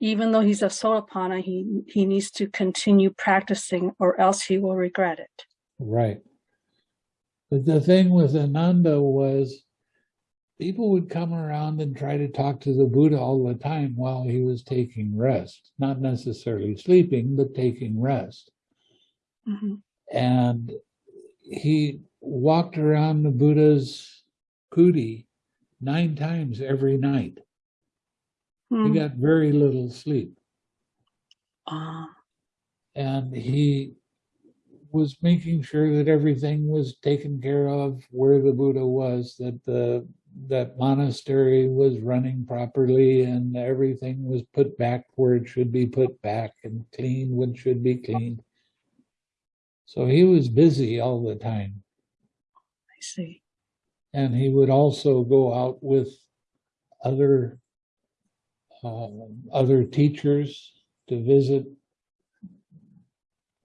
Even though he's a Sotapanna, he, he needs to continue practicing or else he will regret it. right. But the thing with Ananda was people would come around and try to talk to the Buddha all the time while he was taking rest, not necessarily sleeping, but taking rest. Mhm. And he walked around the Buddha's kuti nine times every night. He Hmm. got very little sleep. Ah, And he was making sure that everything was taken care of where the Buddha was, that the that monastery was running properly and everything was put back where it should be put back and cleaned when it should be cleaned. So he was busy all the time. I see. And he would also go out with other um, other teachers to visit.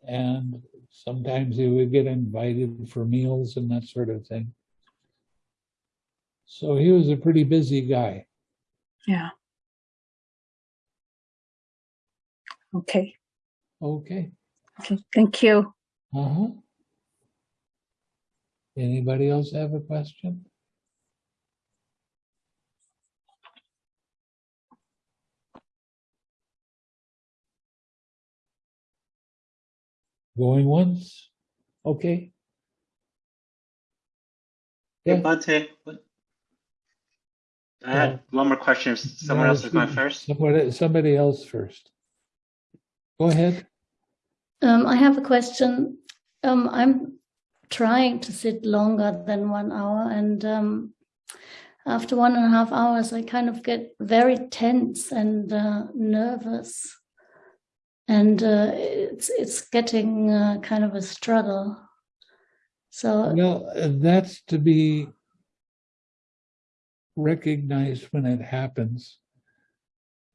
And sometimes he would get invited for meals and that sort of thing. So he was a pretty busy guy. Yeah. Okay. Okay. Okay. Thank you. Uh-huh. Anybody else have a question? Going once? Okay. Hey, Bhante. I had one more question. if Someone No, else is going first. Somebody, somebody else first. Go ahead. Um, I have a question. Um, I'm trying to sit longer than one hour, and um, after one and a half hours, I kind of get very tense and uh, nervous, and uh, it's it's getting uh, kind of a struggle. So Well, uh, that's to be recognized when it happens.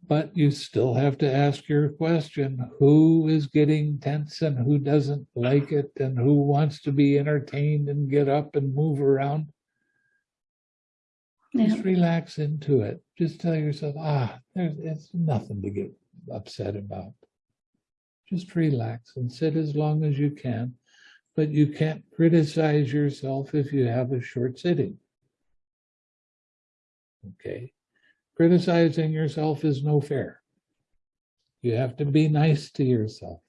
But you still have to ask your question, who is getting tense and who doesn't like it and who wants to be entertained and get up and move around? yeah, Just relax into it. Just tell yourself, ah, there's it's nothing to get upset about. Just relax and sit as long as you can. But you can't criticize yourself if you have a short sitting. Okay. Criticizing yourself is no fair. You have to be nice to yourself.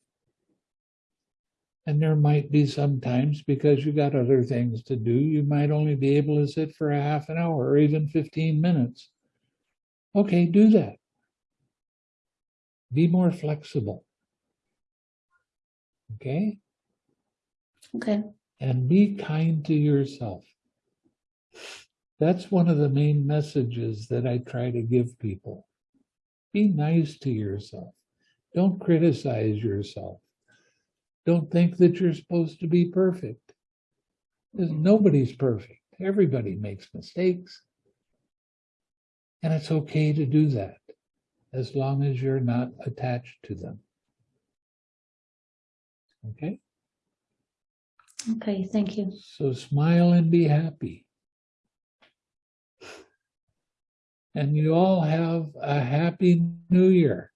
And there might be some times because you got other things to do, you might only be able to sit for a half an hour or even 15 minutes. Okay, do that. Be more flexible. Okay? okay, And be kind to yourself. That's one of the main messages that I try to give people. Be nice to yourself. Don't criticize yourself. Don't think that you're supposed to be perfect. 'Cause mm-hmm. Nobody's perfect. Everybody makes mistakes. And it's okay to do that as long as you're not attached to them. Okay? okay. Thank you. So smile and be happy. And you all have a happy new year.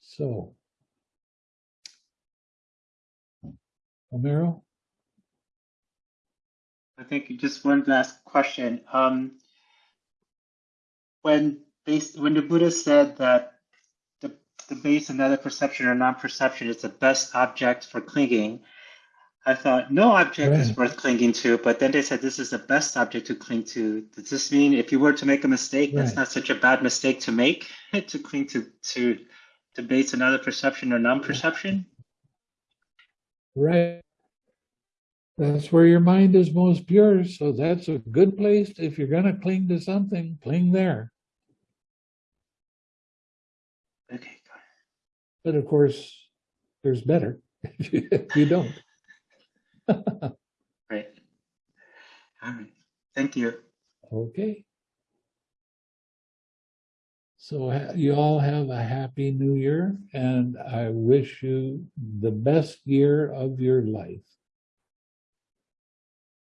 So. Omero, I think just one last question. Um, when base, when the Buddha said that the, the base and other perception or non-perception is the best object for clinging, I thought no object is worth clinging to, but then they said this is the best object to cling to. Does this mean if you were to make a mistake, that's not such a bad mistake to make, to cling to to to base another perception or non-perception? right? That's where your mind is most pure. So that's a good place. If you're going to cling to something, cling there. Okay, But of course, there's better if you don't. it. Great. All right. Thank you. Okay. So you all have a happy new year and I wish you the best year of your life.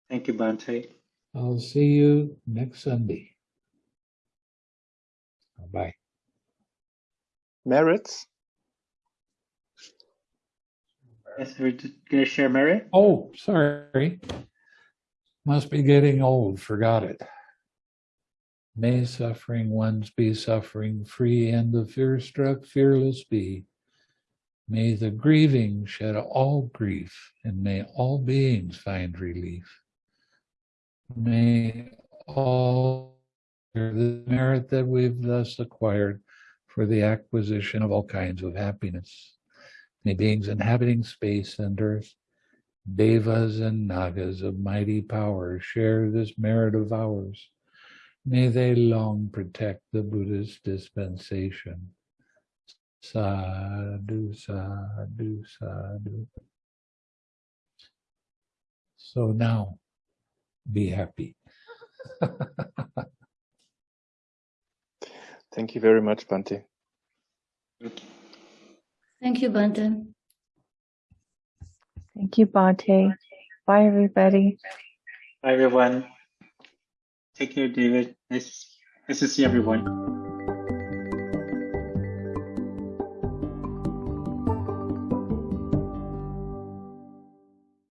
Thank you, Bhante. I'll see you next Sunday. Bye. Merits? Yes, we're just gonna share merit. Oh, sorry. Must be getting old, forgot it. May suffering ones be suffering free and the fear struck fearless be. May the grieving shed all grief and may all beings find relief. May all the merit that we've thus acquired for the acquisition of all kinds of happiness. May beings inhabiting space and earth Devas and Nagas of mighty power share this merit of ours. May they long protect the Buddha's dispensation. Sadhu, sadhu, sadhu. So now, be happy. Thank you very much, Bhante. Thank you, Bhante. Thank you, Bhante. Bye, everybody. Bye, everyone. Take care, David. Nice, nice to see everyone.